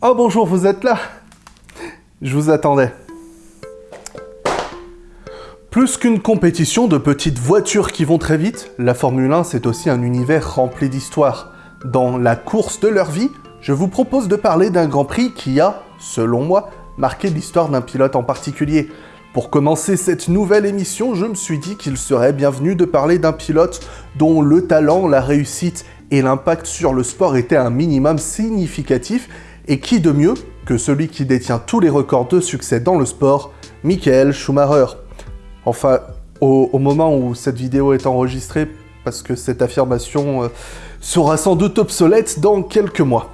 Oh bonjour, vous êtes là Je vous attendais. Plus qu'une compétition de petites voitures qui vont très vite, la Formule 1 c'est aussi un univers rempli d'histoires. Dans la course de leur vie, je vous propose de parler d'un Grand Prix qui a, selon moi, marqué l'histoire d'un pilote en particulier. Pour commencer cette nouvelle émission, je me suis dit qu'il serait bienvenu de parler d'un pilote dont le talent, la réussite et l'impact sur le sport étaient un minimum significatif et qui de mieux que celui qui détient tous les records de succès dans le sport, Michael Schumacher. Enfin, au, moment où cette vidéo est enregistrée, parce que cette affirmation euh, sera sans doute obsolète dans quelques mois.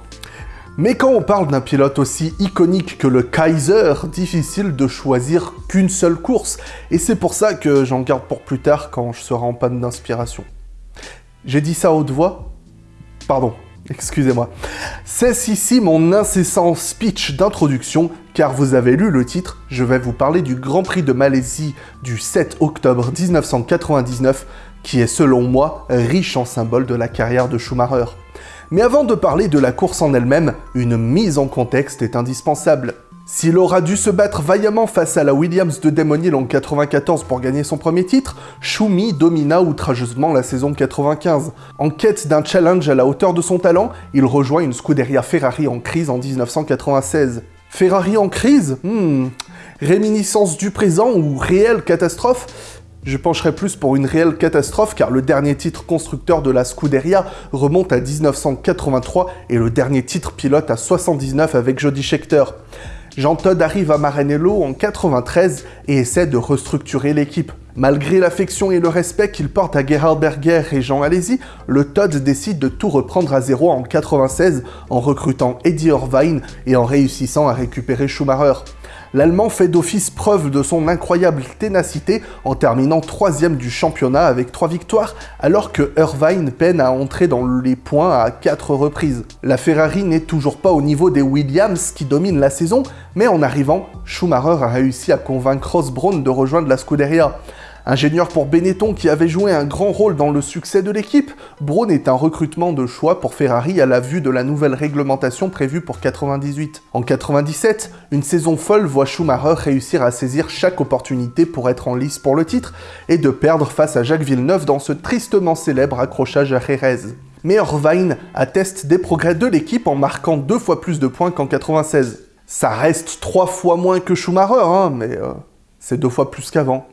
Mais quand on parle d'un pilote aussi iconique que le Kaiser, difficile de choisir qu'une seule course, et c'est pour ça que j'en garde pour plus tard quand je serai en panne d'inspiration. J'ai dit ça à haute voix? Pardon, Excusez-moi. C'est ici mon incessant speech d'introduction, car vous avez lu le titre, je vais vous parler du Grand Prix de Malaisie du 7 octobre 1999, qui est selon moi riche en symboles de la carrière de Schumacher. Mais avant de parler de la course en elle-même, une mise en contexte est indispensable. S'il aura dû se battre vaillamment face à la Williams de Damon Hill en 94 pour gagner son premier titre, Schumi domina outrageusement la saison 95. En quête d'un challenge à la hauteur de son talent, il rejoint une Scuderia Ferrari en crise en 1996. Ferrari en crise? Hmm... Réminiscence du présent ou réelle catastrophe? Je pencherai plus pour une réelle catastrophe car le dernier titre constructeur de la Scuderia remonte à 1983 et le dernier titre pilote à 79 avec Jody Scheckter. Jean Todd arrive à Maranello en 93 et essaie de restructurer l'équipe. Malgré l'affection et le respect qu'il porte à Gerhard Berger et Jean Alesi, le Todd décide de tout reprendre à zéro en 96 en recrutant Eddie Irvine et en réussissant à récupérer Schumacher l'Allemand fait d'office preuve de son incroyable ténacité en terminant troisième du championnat avec trois victoires, alors que Irvine peine à entrer dans les points à quatre reprises. La Ferrari n'est toujours pas au niveau des Williams qui dominent la saison, mais en arrivant, Schumacher a réussi à convaincre Ross Brown de rejoindre la Scuderia. Ingénieur pour Benetton qui avait joué un grand rôle dans le succès de l'équipe, Braun est un recrutement de choix pour Ferrari à la vue de la nouvelle réglementation prévue pour 98. En 97, une saison folle voit Schumacher réussir à saisir chaque opportunité pour être en lice pour le titre et de perdre face à Jacques Villeneuve dans ce tristement célèbre accrochage à Jerez. Mais Irvine atteste des progrès de l'équipe en marquant deux fois plus de points qu'en 96. Ça reste trois fois moins que Schumacher, hein, mais euh, c'est deux fois plus qu'avant.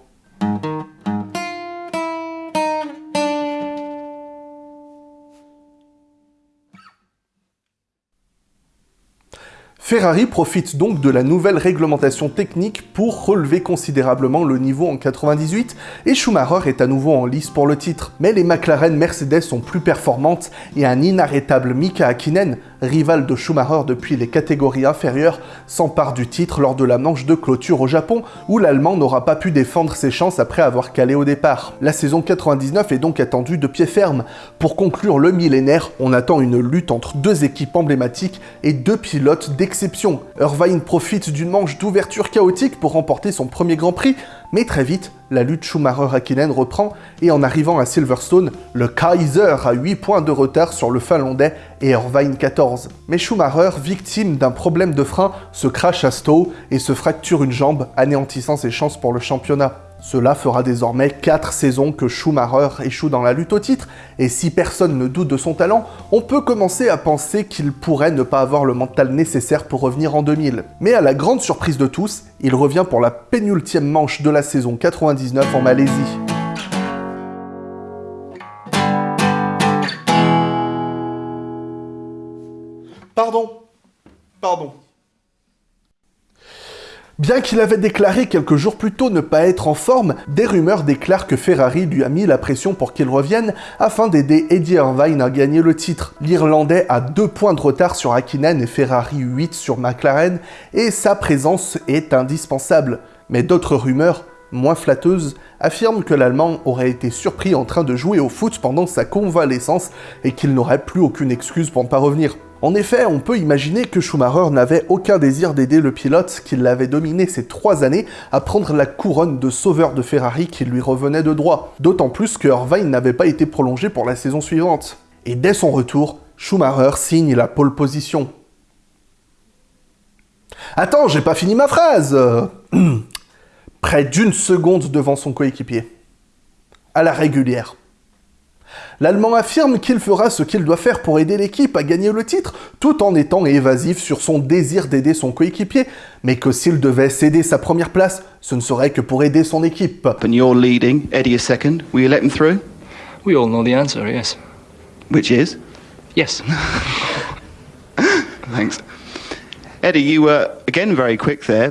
Ferrari profite donc de la nouvelle réglementation technique pour relever considérablement le niveau en 98 et Schumacher est à nouveau en lice pour le titre. Mais les McLaren Mercedes sont plus performantes et un inarrêtable Mika Hakkinen, rival de Schumacher depuis les catégories inférieures, s'empare du titre lors de la manche de clôture au Japon où l'Allemand n'aura pas pu défendre ses chances après avoir calé au départ. La saison 99 est donc attendue de pied ferme. Pour conclure le millénaire, on attend une lutte entre deux équipes emblématiques et deux pilotes d'exception Irvine profite d'une manche d'ouverture chaotique pour remporter son premier Grand Prix, mais très vite, la lutte Schumacher-Hakkinen reprend, et en arrivant à Silverstone, le Kaiser a 8 points de retard sur le Finlandais et Irvine 14. Mais Schumacher, victime d'un problème de frein, se crache à Stowe et se fracture une jambe, anéantissant ses chances pour le championnat. Cela fera désormais 4 saisons que Schumacher échoue dans la lutte au titre, et si personne ne doute de son talent, on peut commencer à penser qu'il pourrait ne pas avoir le mental nécessaire pour revenir en 2000. Mais à la grande surprise de tous, il revient pour la pénultième manche de la saison 99 en Malaisie. Pardon, pardon. Bien qu'il avait déclaré quelques jours plus tôt ne pas être en forme, des rumeurs déclarent que Ferrari lui a mis la pression pour qu'il revienne afin d'aider Eddie Irvine à gagner le titre. L'Irlandais a deux points de retard sur Hakkinen et Ferrari 8 sur McLaren et sa présence est indispensable. Mais d'autres rumeurs, moins flatteuses, affirment que l'Allemand aurait été surpris en train de jouer au foot pendant sa convalescence et qu'il n'aurait plus aucune excuse pour ne pas revenir. En effet, on peut imaginer que Schumacher n'avait aucun désir d'aider le pilote qui l'avait dominé ces trois années à prendre la couronne de sauveur de Ferrari qui lui revenait de droit, d'autant plus que Irvine n'avait pas été prolongé pour la saison suivante. Et dès son retour, Schumacher signe la pole position. Attends, j'ai pas fini ma phrase Près d'une seconde devant son coéquipier. À la régulière. L'Allemand affirme qu'il fera ce qu'il doit faire pour aider l'équipe à gagner le titre, tout en étant évasif sur son désir d'aider son coéquipier, mais que s'il devait céder sa première place, ce ne serait que pour aider son équipe. And you're leading, Eddie is second. Will you let him through? We all know the answer, yes. Which is? Yes. Thanks.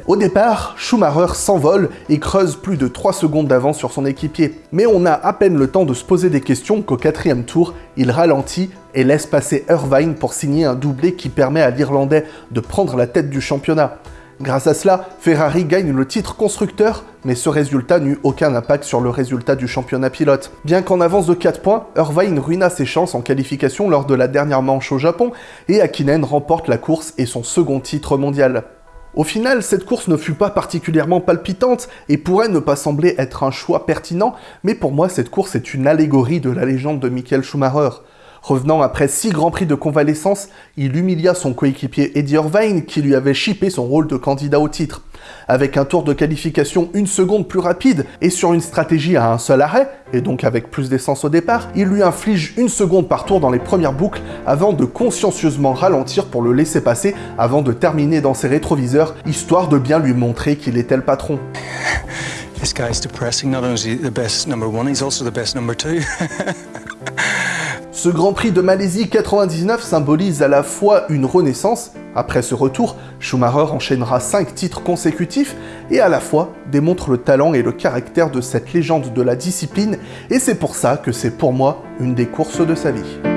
Au départ, Schumacher s'envole et creuse plus de 3 secondes d'avance sur son équipier. Mais on a à peine le temps de se poser des questions qu'au quatrième tour, il ralentit et laisse passer Irvine pour signer un doublé qui permet à l'Irlandais de prendre la tête du championnat. Grâce à cela, Ferrari gagne le titre constructeur, mais ce résultat n'eut aucun impact sur le résultat du championnat pilote. Bien qu'en avance de 4 points, Irvine ruina ses chances en qualification lors de la dernière manche au Japon, et Akinen remporte la course et son second titre mondial. Au final, cette course ne fut pas particulièrement palpitante et pourrait ne pas sembler être un choix pertinent, mais pour moi cette course est une allégorie de la légende de Michael Schumacher. Revenant après six grands prix de convalescence, il humilia son coéquipier Eddie Irvine qui lui avait chippé son rôle de candidat au titre. Avec un tour de qualification une seconde plus rapide et sur une stratégie à un seul arrêt, et donc avec plus d'essence au départ, il lui inflige une seconde par tour dans les premières boucles avant de consciencieusement ralentir pour le laisser passer avant de terminer dans ses rétroviseurs, histoire de bien lui montrer qu'il était le patron. Ce Grand Prix de Malaisie 99 symbolise à la fois une renaissance, après ce retour, Schumacher enchaînera 5 titres consécutifs, et à la fois démontre le talent et le caractère de cette légende de la discipline, et c'est pour ça que c'est pour moi une des courses de sa vie.